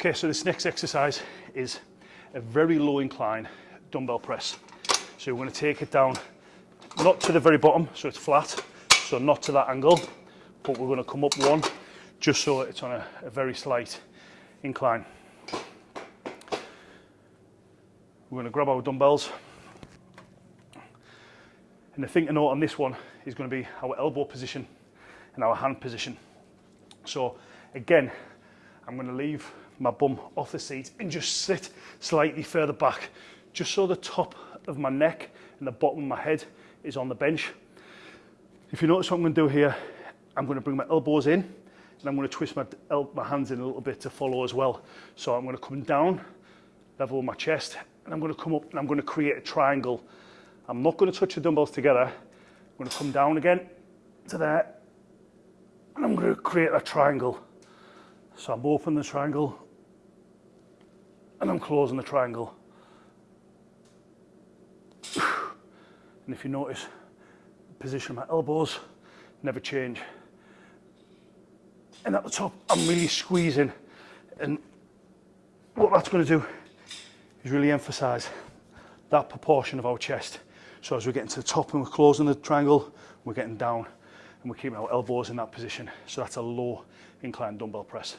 Okay, so this next exercise is a very low incline dumbbell press. So we're going to take it down, not to the very bottom, so it's flat, so not to that angle, but we're going to come up one, just so it's on a, a very slight incline. We're going to grab our dumbbells. And the thing to note on this one is going to be our elbow position and our hand position. So again, I'm going to leave my bum off the seat and just sit slightly further back, just so the top of my neck and the bottom of my head is on the bench. If you notice what I'm going to do here, I'm going to bring my elbows in and I'm going to twist my, my hands in a little bit to follow as well. So I'm going to come down, level my chest, and I'm going to come up and I'm going to create a triangle. I'm not going to touch the dumbbells together. I'm going to come down again to there and I'm going to create a triangle. So I'm opening the triangle, and I'm closing the triangle. And if you notice, position of my elbows never change. And at the top, I'm really squeezing. And what that's going to do is really emphasize that proportion of our chest. So as we're getting to the top and we're closing the triangle, we're getting down and we're keeping our elbows in that position. So that's a low incline dumbbell press.